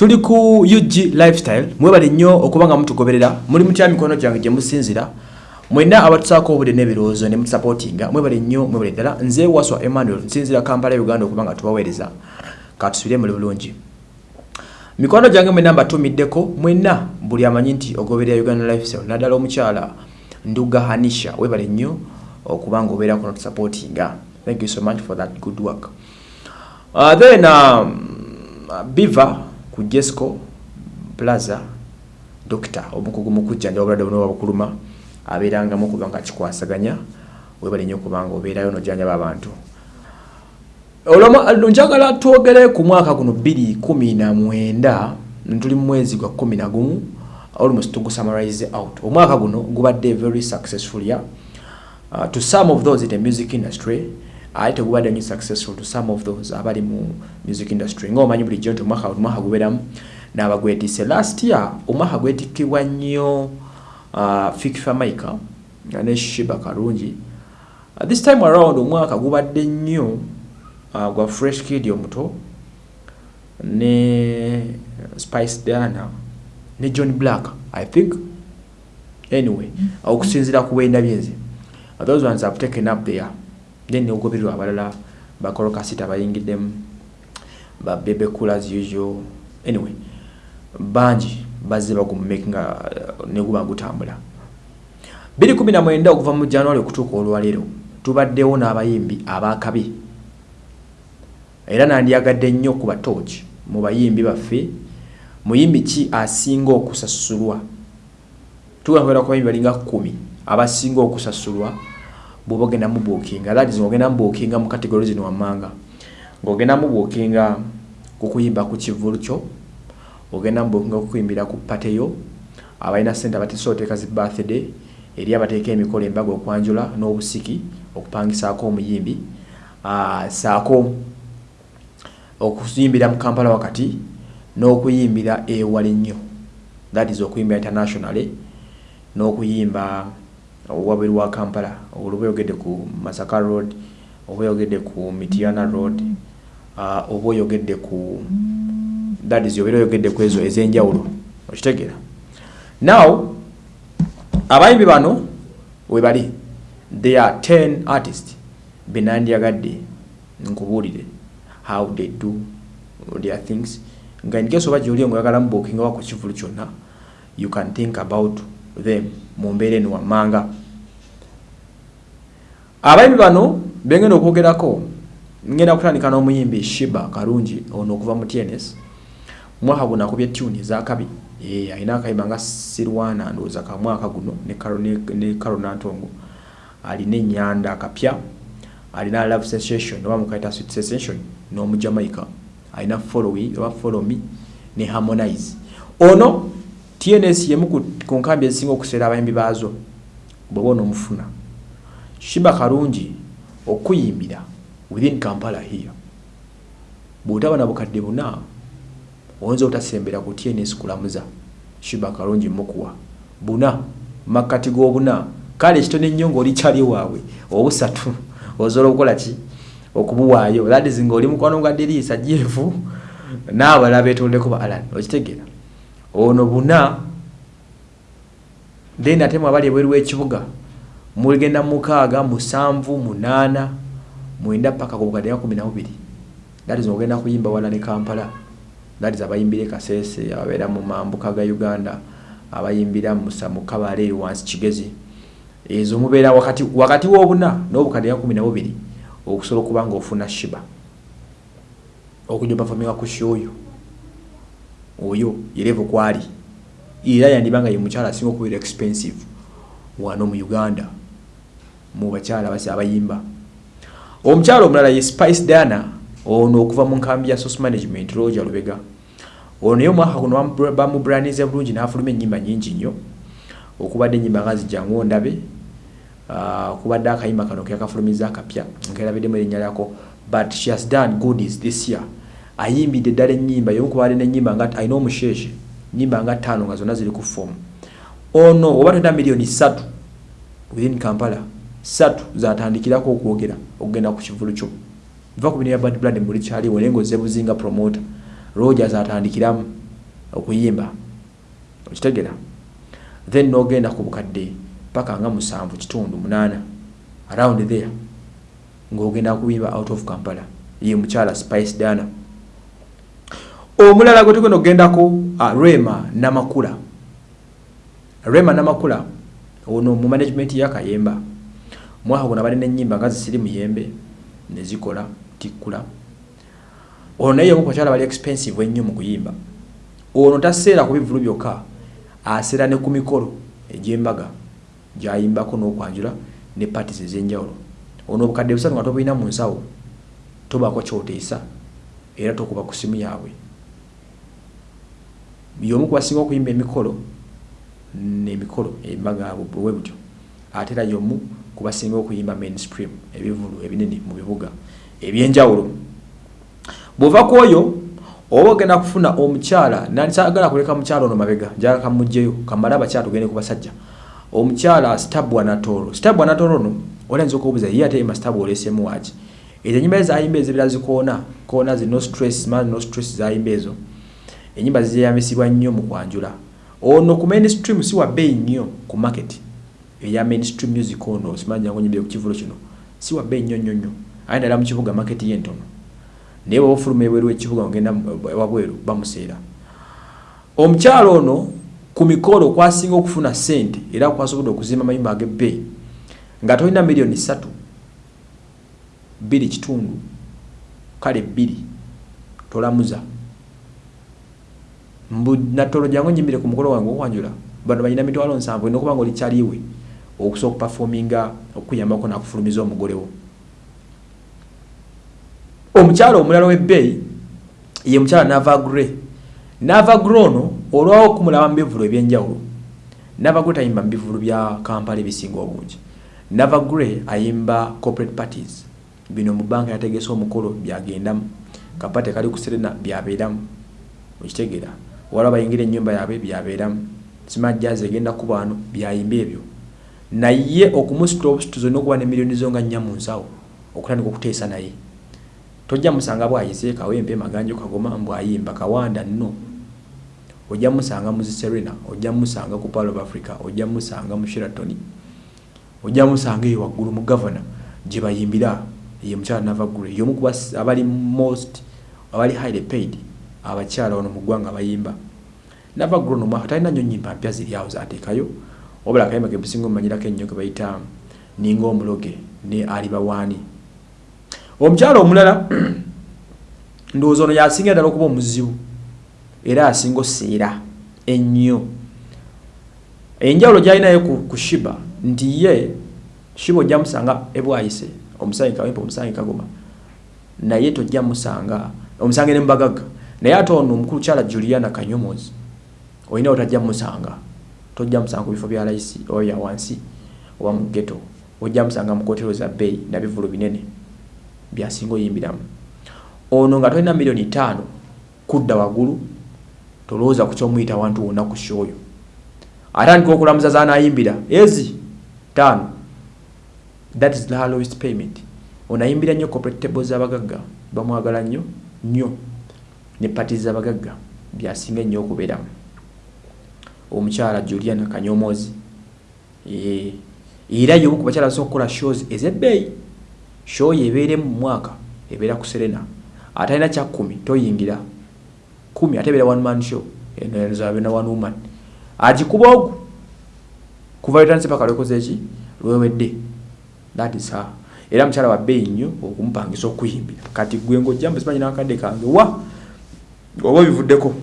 tuli ku ug lifestyle mwebale nnyo okuba nga mutugoberera. Muli mutya mikono gyange gye musinzira. Mwena abatusaako obudde n'ebirowoozo ne mutusapootinga mwebale nnyo mwebale ddala. Nze waswa emmanuel nsinzira kampala uganda okuba nga tubaweereza. Katusubire muli bulungi. Mikono gyange mwena mbatumiddeko mwena buli amanyi nti ogoberera uganda lifestyle. Naddala omukyala nduga hanisha webale nnyo okuba nga obeerako notusapootinga thank you so much for that good work. Uh, then um, biva ku jesco plaza dokita omukugu mu kujjanja obulwadde buno wabukuluma abeerangamu okuba nga kikwasaganya webale nnyo okuba nga obeerayo nojjanjaba abantu olwo njagala twogere ku mwaka guno 219 tuli mu mwezi gwa 11 almost tugusummarize out. Omwaka guno gubadde very successful ya uh, to some of those in the music industry ate tegubadde nyo successful to some of those abali mu music industry. Ngaomanyi bulijjo nti omwaka omwaka gubeeramu n'abagwetise last year omwaka gwetikkibwa nnyo uh, fikifa maika ne shiba kalungi uh, this time around omwaka gubadde nnyo uh, gwa fresh kid omuto ne spice diana ne john black i think. Anyway okusinzira ku bwenda byenze those ones have taken up there then neogobererwa abalala bakolokasita bayingiddemu babebe cool as usual. Anyway bangi bazze bagumumakinga uh, neguba gutambula. 219 okuva mu january okutuuka olwaleero tubaddewo n'abayimbi abakabi era nandyagadde nnyo ku batoki mu bayimbi baffe. Muyimbi ki asinga okusasulwa? Tugakwera ku bayimbi balinga kumi abasinga okusasulwa bwoba ogenda mubuukinga that is ng'ogenda mubuukinga mu kategori zino wammanga. Ng'ogenda mubuukinga ku kuyimba ku kivulu kyo ogenda mubuukinga ku kuyimbira ku pateyo abalina sente abateesobola oteeka zi birthday eri abateeka emikolo embaga okwanjula n'obusiki okupangisaako omuyimbi saako okuyimbira mu kampala wakati n'okuyimbira ewala ennyo that is okuyimbira internationally n'okuyimba wabweru wa kampala oluba oyogedde ku masaka road oba oyogedde ku mitiana road oba oyogedde ku that is obeera oyogedde ku ezo ez'enjawulo. Okitegeera. Now abayimbi bano webali they are 10 artist benandyagadde nkubuulire how they do their things. Nga incase oba gyoli ngaoyagala mubuukingawa ku kivulu kyonna you can think about them mu mbeera eno wammanga. Abayimbi bano bengenda okwogerako ngenda kutandika n'omuyimbi shiba kalungi ono okuva mu tns mwaka guno akubye tuni ezakabi alina akayimba nga sirwana ndowooza ka mwaka guno ne karonantongo alina enyanda akapya alina love sensation oba mukaita sweet sensation n'omujamaica alina followi oba follow me ne harmonize. Ono tns yemu ku nkambi ezisinga okuseera abayimbi baazo bweba onoomufuna shiba kalungi okuyimbira within kampala here. Bwotaba na bukadde buna oyinza obutasembera ku tns kulamuza shiba kalungi mukuwa. Buna makkati g'obuna kale ekitono ennyo ngaoli kyali waabwe obusatu ozola okukola ki? Okubuwaayo. Ladizi ngaoli mukwano gwa diriisa jeefu n'abalala betondeko ba alan. Okitegeera ono buna then ate mwabali ebweru w'ekibuga mugenda mukaaga musanvu munaana mwenda paka ku bukadde kumi na bubiri. That is ogenda kuyimba wala ne kampala. Is abayimbira kasese ababeera mu mambuka ga uganda abayimbira mukabale wansi kigezi. Ezo mubeera wakati, wakati wobuna n'obukadde kumi na bubiri okusobola okuba nga ofuna shiba. Okujja opafaminga ku shoyo oyo yerevo kwali. Era yandiba nga ye mukyala asinga okubeera expensive. Wano mu uganda mu bakyala basi abayimba. Omukyala omulala ye spice diana ono okuva mu nkambi ya source management roja lubega. Ono naye omwaka guno bamubranize bulungi n'afuluma ennyimba nyingi nnyo. Okubadde ennyimba nga zijjangu ondabe okubadde akayimba kano keyakafulumiza akapya nkerabiddemu erinnya lyako. But she has done goodies this year ayimbidde eddala ennyimba yomukubadde n'ennyimba nga alina omusheshe nyimba nga ttaano nga zonna ziri ku fomu ono oba tolina miliyoni ssatu within kampala ssatu zatandikirako okwogera okugenda ku kivulu kyo. Va ku bino bya bad blood muli kyaliwo naye ngaoze buzinga promoter rogers atandikiramu okuyimba okitegera then nogenda ku bukadde paka nga musanvu kitundu munaana around there ngaogenda kuyimba out of kampala. Ye mukyala spice dana omulala gwe tugenda okugendako uh, rema namakula. Rema namakula ono mu management yakayemba mwaka guno balina enyimba nga zisiri muyembe nezikola tikkula. Ono naye omukubakyala bali expensive ennyo mu kuyimba. Ono taseera ku bivulu byokka aseera ne ku mikolo egyembaga gyayimbako n'okwanjula ne patis ez'enjawulo. Ono obukadde busatu nga tobulina mu nsawo tobaako kyoteesa era tokuba ku simu yaabwe yomu kubasinga okuyimba emikolo nemikolo embaga bwe butyo ate era yomu kubasinga okuyimba mainstream ebivulu ebinene mu bibuga ebyenjawulo. Bwova ku oyo oba ogenda kufuna omukyala nansagala kuleka mukyala ono mabega njala kamugjeyo kamale abakyala tugende ku basajja. Omukyala stabwa natoro stabwa natoro no olayinza okubuuza ye ate mastabwa olesemu waki ezo enyimba ezayimba ezibira zikoona koona zi no stress man no stress zayimba ezo enyimba ziyambisibwa nnyo mu kwanjula. Ono ku mainstream si wa bbeeyi nnyo ku market. Eya mainstream music ono simanya ngo nyimbire ku kivulo kino si wa bbeeyi nnyo nnyo nnyo. Aye ndala mu kibuga market ye ntono. Naye bw'oba ofuluma ebweru w'ekibuga ngenda wabweru bamuseera. Omukyalo ono ku mikolo kwasinga okufuna ssente era kwasobodde okuzimba amayumba ag'ebbeeyi nga tolina miliyoni ssatu bbiri kitundu kale bbiri tolamuza mbu natolo jangu nyimbire ku mukolo wange okwanjula bano balina mitwalo nsanvu olina okuba nga oli kyaliwe okusobola okupafominga okuyambako nakufulumiza omugole wo. Omukyala omulala w'ebbeeyi ye mukyala navagre navagre ono olwawo okumulaba mu bivulu ebyenjawulo. Navagre tayimba mu bivulu bya kampala ebisinga obungi. Navagre ayimba corporate parties. Bino mu banka yategese omukolo byagendamu. Kapate kali ku serena byabeeramu. Okitegeera wala bayingira ennyumba yaabwe byabeeramu simajjazi egenda kuba wano byayimba ebyo. Naye okumusitula obusituzo n'okuba ne miliyoni zo nga nnya mu nsawo okutandika okuteesa naye. Tojja musanga bwayise kawempe maganjo kagoma mbwayimba kawanda nno. Ojja musanga mu serena ojja musanga ku pal of africa ojja musanga mu sheraton ojja musanga eyo waggulu mu gavana gye bayimbira ye mukyala navagure yomu kuba abali most abali highly paid abakyala wano mu ggwanga bayimba. Navagure no mwaka talina nnyo nyimba mpya ziri awo zateekayo wabula akayimba ke businga omumanyirako ennyo ke bayita ninga omuloge ne alibawaani omukyala omulala ndowooza ono yasinga ddala okuba omuzibu era asinga oseera ennyo. Enjawulo gyalinayo ku, shiba nti ye shiba ojja musanga ebwayise omusanyi kawempe omusanyi kagoma naye tojja musanga omusange ne mubagagga naye ate ono omukulukyala juliana kanyomozi olina otajja musanga tojja musanga ku bifo bya layisi bya wansi oba mu geto ojja musanga mu kotero za bbeeyi nabivulu binene byasinga oyimbiramu. Ono nga tolina miliyoni taano kudda waggulu tolowooza ku kyomuyita wantu wonna ku shooyo atandika okulamuza zanayimbira ezi taano that is the lowest payment. Onayimbira nnyo corporate z'abagagga bamwagala nnyo nnyo ne pati z'abagagga byasinga ennyo okubeeramu. Omukyala juliana kanyomozi era yomu ku bakyala basobola okukola shows ez'ebbeeyi. Show yebeeremu mu mwaka ebeera ku serena. Ate alina kya kumi toyingira. Kumi ate ebeera one man show enozaabena one woman. Agikuba ogu kuva lwetanise paka lwekoze eki lwewedde. That is her. Era mukyala wa bbeeyi nnyo okumupangisa okuyimbira. Kati gwe ngaojjambu simanyi nakadde kange wa oba bivuddeko